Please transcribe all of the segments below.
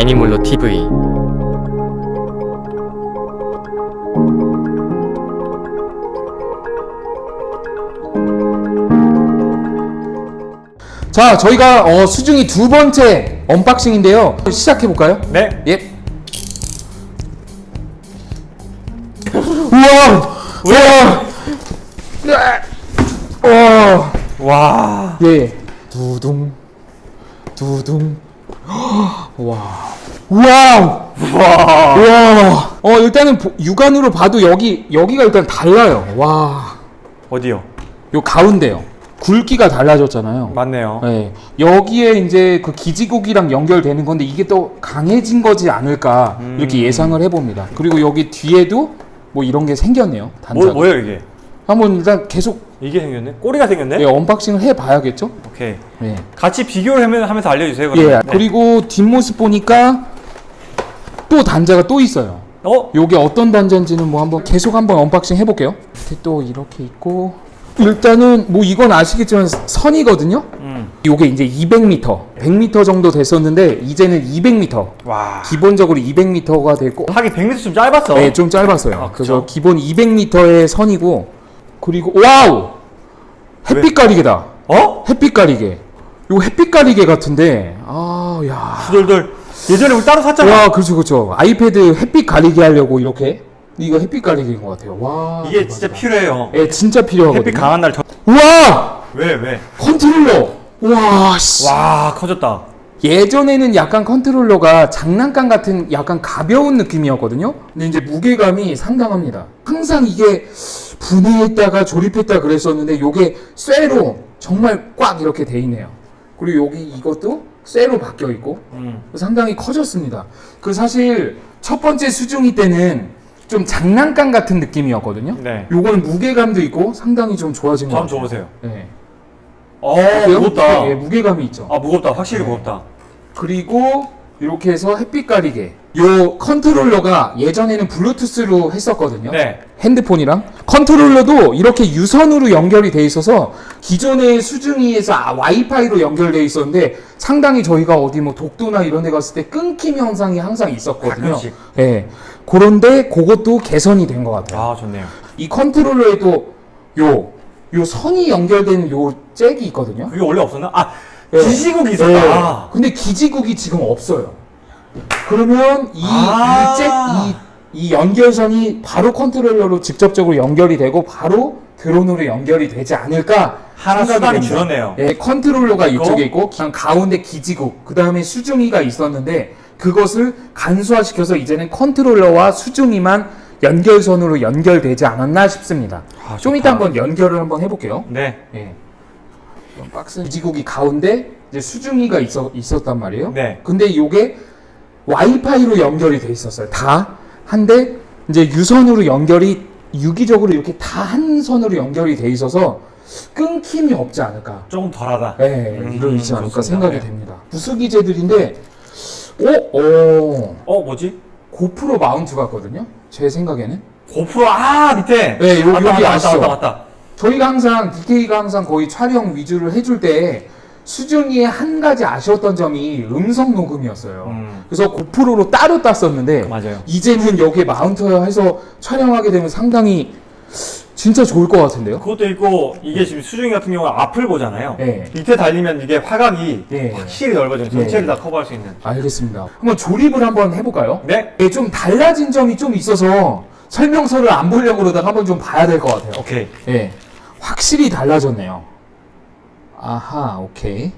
애니몰로 TV 자, 저희가 어, 수중이 두 번째 언박싱인데요. 시작해 볼까요? 네. 예. 우와! 우와! 와! 와. 예. 두둥. 두둥. 와. 우와! 와. 우와! 어, 일단은 보- 육안으로 봐도 여기 여기가 일단 달라요. 와. 어디요? 요 가운데요. 굵기가 달라졌잖아요. 맞네요. 네. 여기에 이제 그 기지국이랑 연결되는 건데 이게 또 강해진 거지 않을까 음. 이렇게 예상을 해봅니다. 그리고 여기 뒤에도 뭐 이런 게 생겼네요. 단자. 뭐 뭐예요 이게? 한번 일단 계속 이게 생겼네? 꼬리가 생겼네? 네, unboxing을 해봐야겠죠? 오케이. 네. 같이 비교를 하면- 하면서 알려주세요. 예. 그러면. 네. 그리고 뒷모습 보니까 또 단자가 또 있어요. 어? 요게 어떤 단자인지는 뭐 한번 계속 한번 unboxing 해볼게요. 밑에 또 이렇게 있고 일단은 뭐 이건 아시겠지만 선이거든요. 음. 요게 이제 200m, 100m 정도 됐었는데 이제는 200m. 와. 기본적으로 200m가 됐고 하긴 100m 좀 짧았어. 네, 좀 짧았어요. 아. 그래서 기본 200m의 선이고 그리고 와우! 햇빛 가리개다. 어? 햇빛 가리개. 요 햇빛 가리개 같은데 아, 야. 후덜덜. 예전에 우리 따로 샀잖아. 와, 그렇죠, 그렇죠. 아이패드 햇빛 가리개 하려고 이렇게 이거 햇빛 가리개인 것 같아요. 와. 이게 진짜 필요해요. 예, 진짜 필요하거든요. 햇빛 강한 날 저... 우와! 왜 왜? 컨트롤러. 와, 씨. 와 커졌다. 예전에는 약간 컨트롤러가 장난감 같은 약간 가벼운 느낌이었거든요. 근데 이제 무게감이 상당합니다. 항상 이게 분해했다가 조립했다 그랬었는데 요게 쇠로 정말 꽉 이렇게 돼 있네요. 그리고 여기 이것도 쇠로 바뀌어 있고 음. 상당히 커졌습니다. 그 사실 첫 번째 수중이 때는 좀 장난감 같은 느낌이었거든요. 네. 요건 무게감도 있고 상당히 좀 좋아진 것저 같아요. 한번 줘보세요. 네. 어? 무겁다. 예, 무게감이 있죠. 아 무겁다. 확실히 네. 무겁다. 그리고 이렇게 해서 햇빛 가리개. 요 컨트롤러가 예전에는 블루투스로 했었거든요. 네. 핸드폰이랑 컨트롤러도 이렇게 유선으로 연결이 돼 있어서 기존의 수중이에서 아, 와이파이로 연결돼 있었는데 상당히 저희가 어디 뭐 독도나 이런 데 갔을 때 끊김 현상이 항상 있었거든요. 가끔씩. 예. 그런데 그것도 개선이 된 것 같아요. 아 좋네요. 이 컨트롤러에도 요, 요 선이 연결된 요 잭이 있거든요. 그게 원래 없었나? 아 네. 기지국이 네. 있었다. 근데 기지국이 지금 없어요. 그러면 이, 아. 이, 잭, 이, 이 연결선이 바로 컨트롤러로 직접적으로 연결이 되고 바로 드론으로 연결이 되지 않을까 하나 수단이. 줄었네요. 예, 컨트롤러가 있고. 이쪽에 있고 그냥 가운데 기지국 그 다음에 수중이가 있었는데 그것을 간소화시켜서 이제는 컨트롤러와 수중이만 연결선으로 연결되지 않았나 싶습니다. 아, 좀. 이따 한번 연결을 한번 해볼게요. 네. 예. 박스 기지국이 가운데 이제 수중이가 있어, 있었단 말이에요. 네. 근데 요게 와이파이로 연결이 돼 있었어요. 다. 한데 이제 유선으로 연결이 유기적으로 이렇게 다 한 선으로 연결이 돼 있어서 끊김이 없지 않을까. 조금 덜하다. 네, 음, 이러지 않을까 좋습니다. 생각이 네. 됩니다. 부수기제들인데, 오, 오, 어 뭐지? 고프로 마운트 같거든요. 제 생각에는. 고프로 아 밑에. 네, 요- 맞다, 여기 맞다, 아시죠? 맞다 맞다 맞다. 저희가 항상 DK가 항상 거의 촬영 위주를 해줄 때 수중이의 한 가지 아쉬웠던 점이 음성 녹음이었어요. 음. 그래서 고프로로 따로 땄었는데 맞아요. 이제는 여기에 마운트해서 촬영하게 되면 상당히 진짜 좋을 것 같은데요. 그것도 있고 이게 지금 수중이 같은 경우는 앞을 보잖아요. 네. 밑에 달리면 이게 화각이 네. 확실히 넓어져요. 네. 전체를 다 커버할 수 있는. 알겠습니다. 한번 조립을 한번 해볼까요? 네. 네, 좀 달라진 점이 좀 있어서 설명서를 안 보려고 그러다가 한번 좀 봐야 될 것 같아요. 오케이. 예, 확실히 달라졌네요. 아하, 오케이.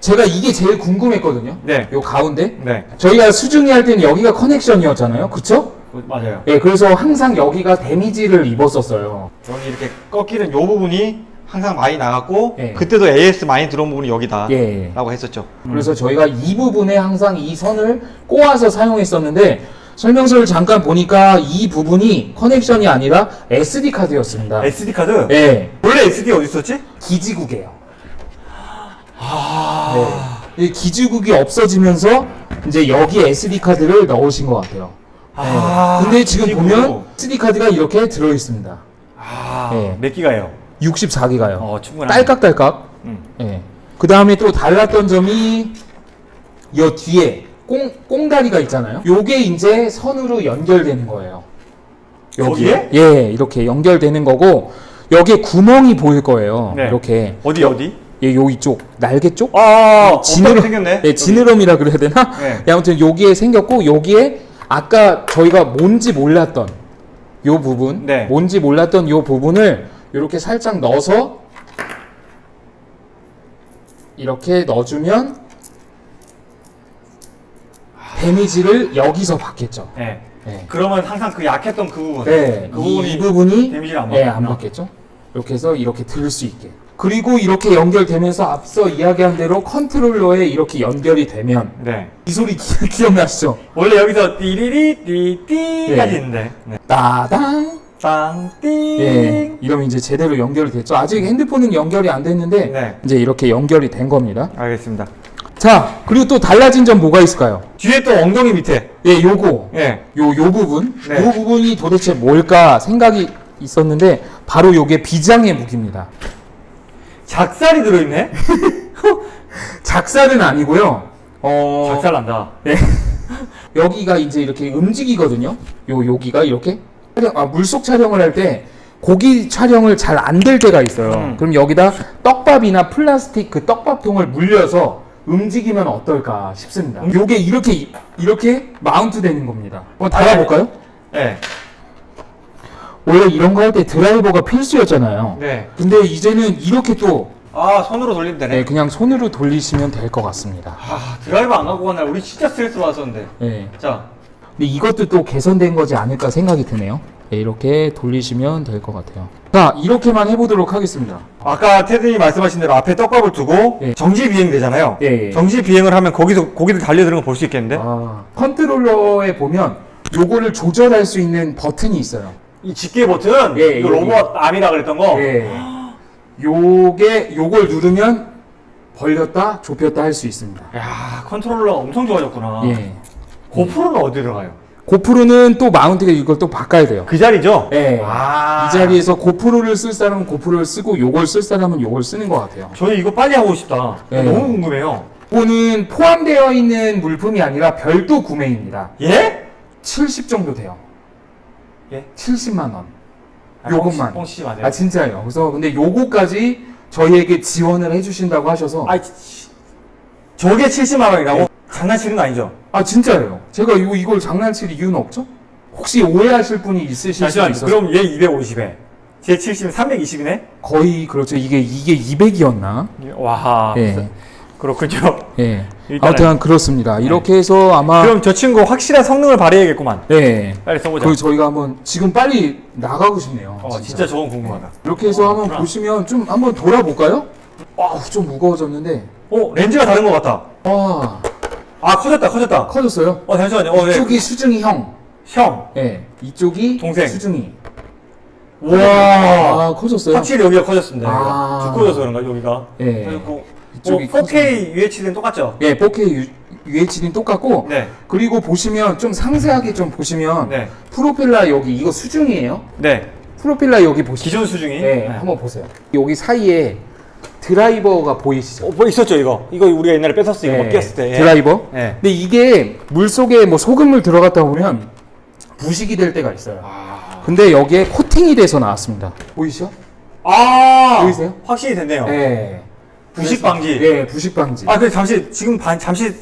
제가 이게 제일 궁금했거든요. 네. 요 가운데. 네. 저희가 수중이 할 때는 여기가 커넥션이었잖아요. 그쵸? 그- 맞아요. 예, 그래서 항상 여기가 데미지를 입었었어요. 여기 이렇게 꺾이는 요 부분이 항상 많이 나갔고 예. 그때도 AS 많이 들어온 부분이 여기다. 예. 라고 했었죠. 그래서 저희가 이 부분에 항상 이 선을 꼬아서 사용했었는데 설명서를 잠깐 보니까 이 부분이 커넥션이 아니라 SD 카드였습니다. SD 카드? 예, 원래 SD 어디 있었지? 기지국이에요. 네. 이 기지국이 없어지면서 이제 여기 SD 카드를 넣으신 것 같아요. 아, 네. 근데 지금 기지국. 보면 SD 카드가 이렇게 들어 있습니다. 아, 예. 몇 기가요? 64기가요. 어, 충분하네. 딸깍딸깍. 음. 예. 그 다음에 또 달랐던 점이 이 뒤에 꽁, 꽁다리가 있잖아요. 요게 이제 선으로 연결되는 거예요. 거기에? 예, 이렇게 연결되는 거고 여기에 구멍이 보일 거예요. 네. 이렇게 어디 어디? 예, 요 이쪽 날개 쪽? 아, 지느러- 생겼네. 예, 지느러미라 그래야 되나? 네. 예, 아무튼 여기에 생겼고 여기에 아까 저희가 뭔지 몰랐던 요 부분, 네. 뭔지 몰랐던 요 부분을 이렇게 살짝 넣어서 이렇게 넣어주면 데미지를 여기서 받겠죠. 네. 네. 그러면 항상 그 약했던 그 부분. 네, 그 이, 부분이 이 부분이 데미지를 안 예, 받겠구나. 안 받겠죠. 이렇게 해서 이렇게 들을 수 있게. 그리고 이렇게 연결되면서 앞서 이야기한 대로 컨트롤러에 이렇게 연결이 되면 네. 이 소리 기, 기억나시죠? 원래 여기서 띠리리 띠띠까지 예. 있는데. 네. 따당 땅띵. 예 이러면 이제 제대로 연결이 됐죠 아직 핸드폰은 연결이 안 됐는데 네. 이제 이렇게 연결이 된 겁니다 알겠습니다. 자 그리고 또 달라진 점 뭐가 있을까요 뒤에 또 엉덩이 밑에. 예 요거 예. 요, 요 부분 네. 요 부분이 도대체 뭘까 생각이 있었는데 바로 요게 비장의 무기입니다 작살이 들어있네? 작살은 아니고요 어 작살 난다. 여기가 이제 이렇게 움직이거든요. 요 여기가 이렇게 촬영, 아, 물속 촬영을 할 때 고기 촬영을 잘 안 될 때가 있어요. 음. 그럼 여기다 떡밥이나 플라스틱 그 떡밥통을 물려서 움직이면 어떨까 싶습니다. 요게 이렇게 이렇게 마운트 되는 겁니다. 한번 달아볼까요? 네. 원래 이런 거 할 때 드라이버가 필수였잖아요. 네. 근데 이제는 이렇게 또 아, 손으로 돌리면 되네. 네, 그냥 손으로 돌리시면 될 것 같습니다. 아, 드라이버 안 갖고 간 날 우리 진짜 스트레스 받았었는데. 네. 자, 근데 이것도 또 개선된 거지 않을까 생각이 드네요. 네, 이렇게 돌리시면 될 것 같아요. 자, 이렇게만 해보도록 하겠습니다. 아까 테드님 말씀하신 대로 앞에 떡밥을 두고 예. 정지 비행 되잖아요. 예, 예. 정지 비행을 하면 거기서 고기들 달려드는 거 볼 수 있겠는데? 아, 컨트롤러에 보면 요거를 조절할 수 있는 버튼이 있어요. 이 집게 버튼, 예, 이거 여기. 로봇 arm이라 그랬던 거. 예. 요게 요걸 누르면 벌렸다 좁혔다 할 수 있습니다. 야, 컨트롤러 엄청 좋아졌구나. 예. 고프로는 어디 들어가요? 고프로는 또 mount가 이걸 또 바꿔야 돼요. 그 자리죠? 예. 아. 이 자리에서 고프로를 쓸 사람은 고프로를 쓰고 요걸 쓸 사람은 요걸 쓰는 것 같아요. 저는 이거 빨리 하고 싶다. 예. 너무 궁금해요. 이거는 포함되어 있는 물품이 아니라 별도 구매입니다. 예? 70 정도 돼요. 예? 70만 원. 아, 요것만. 맞아요. 아 진짜예요. 그래서 근데 요거까지 저희에게 지원을 해주신다고 하셔서 아, 치- 저게 70만 원이라고? 장난치는 거 아니죠? 아 진짜예요. 제가 이거 이걸 장난칠 이유는 없죠? 혹시 오해하실 분이 있으실 잠시만요. 있어서 그럼 얘 250에 제 70은 320이네? 거의 그렇죠. 이게 이게 200이었나? 와. 예. 그렇군요. 예. 아무튼 그렇습니다. 이렇게 해서 아마 그럼 저 친구 확실한 성능을 발휘해야겠구만. 네. 빨리 써보자. 그 저희가 한번 지금 빨리 나가고 싶네요. 어, 진짜 저건 궁금하다. 이렇게 해서 한번 그렇구나. 보시면 좀 한번 돌아볼까요? 아, 좀 무거워졌는데. 어, 렌즈가 다른 것 같다. 와, 아, 커졌다, 커졌다. 커졌어요. 어, 잠시만요. 어, 네. 이쪽이 수중이 형. 형. 예. 이쪽이 동생. 수중이. 와. 아, 커졌어요. 확실히 여기가 커졌습니다. 아. 두꺼워져서 그런가, 여기가? 예. 그리고 이쪽이 뭐 4K UHD는 똑같죠? 예, 4K UHD는 똑같고 네. 그리고 보시면 좀 상세하게 좀 보시면 네. 프로펠러 여기 이거 수중이에요. 네. 프로펠러 여기 보시면 기존 수중이. 네, 한번 보세요. 여기 사이에 드라이버가 보이시죠? 어, 뭐 있었죠, 이거? 이거 우리가 옛날에 뺏었어, 이거 네, 뭐 꼈을 때. 드라이버. 네. 근데 이게 물 속에 뭐 소금물 들어갔다 보면 부식이 될 때가 있어요. 아. 근데 여기에 코팅이 돼서 나왔습니다. 보이시죠? 아. 보이세요? 확실히 됐네요. 네. 부식 방지. 네, 부식 방지. 아, 근데 잠시, 지금 반, 잠시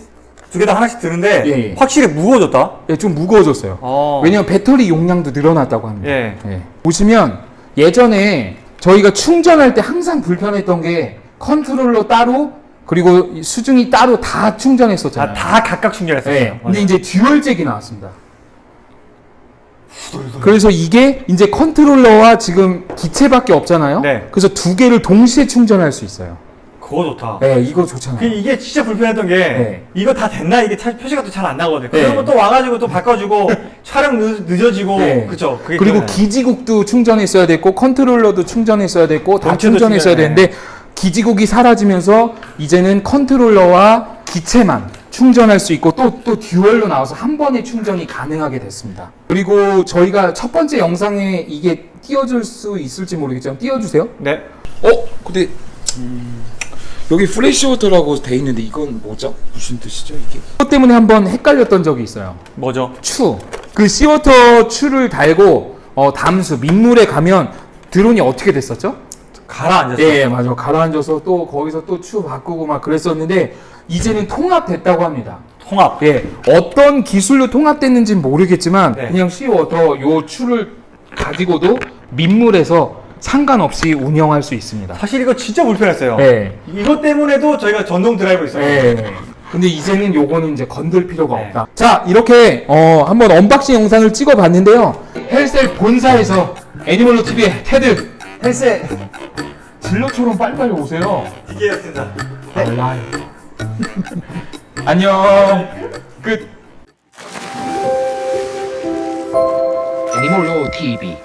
두 개 다 하나씩 드는데, 예, 예. 확실히 무거워졌다. 네, 좀 무거워졌어요. 어. 왜냐면 배터리 용량도 늘어났다고 합니다. 예. 예. 보시면 예전에 저희가 충전할 때 항상 불편했던 게 컨트롤러 따로 그리고 이 수중이 따로 다 충전했었잖아요. 다, 다 각각 충전했어요. 네. 근데 이제 dual잭이 나왔습니다. 그래서 이게 이제 컨트롤러와 지금 기체밖에 없잖아요. 네. 그래서 두 개를 동시에 충전할 수 있어요. 그거 좋다. 네, 이거 그 좋잖아요. 이게 진짜 불편했던 게 네. 이거 다 됐나 이게 차- 표시가 또 잘 안 나거든. 네. 그러면 또 와가지고 또 바꿔주고 촬영 늦, 늦어지고 네. 그게 그리고 기억나요. 기지국도 충전했어야 됐고 컨트롤러도 충전했어야 됐고 다 충전했어야 충전해. 되는데 기지국이 사라지면서 이제는 컨트롤러와 기체만 충전할 수 있고 또 또 dual로 나와서 한 번에 충전이 가능하게 됐습니다. 그리고 저희가 첫 번째 영상에 이게 띄워줄 수 있을지 모르겠지만 띄워주세요. 네. 어? 근데 음, 여기 freshwater라고 돼 있는데 이건 뭐죠? 무슨 뜻이죠 이게? 그것 때문에 한번 헷갈렸던 적이 있어요. 뭐죠? 추. 그 seawater 추를 달고 어, 담수 민물에 가면 드론이 어떻게 됐었죠? 가라앉았어요. 예, 맞아. 가라앉아서 또 거기서 또 추 바꾸고 막 그랬었는데 이제는 통합됐다고 합니다. 통합. 예, 어떤 기술로 통합됐는지는 모르겠지만 네. 그냥 seawater 요 추를 가지고도 민물에서 상관없이 운영할 수 있습니다. 사실 이거 진짜 불편했어요. 예. 이것 때문에도 저희가 전동 드라이브 있어요. 예. 근데 이제는 요거는 이제 건들 필요가 네. 없다. 자, 이렇게 어, 한번 언박싱 영상을 찍어 봤는데요. 헬셀 본사에서 애니멀로 TV의 테드 헬셀 진로처럼 빨리빨리 오세요. DK였습니다. 알라이. 안녕. 끝. 애니멀로 TV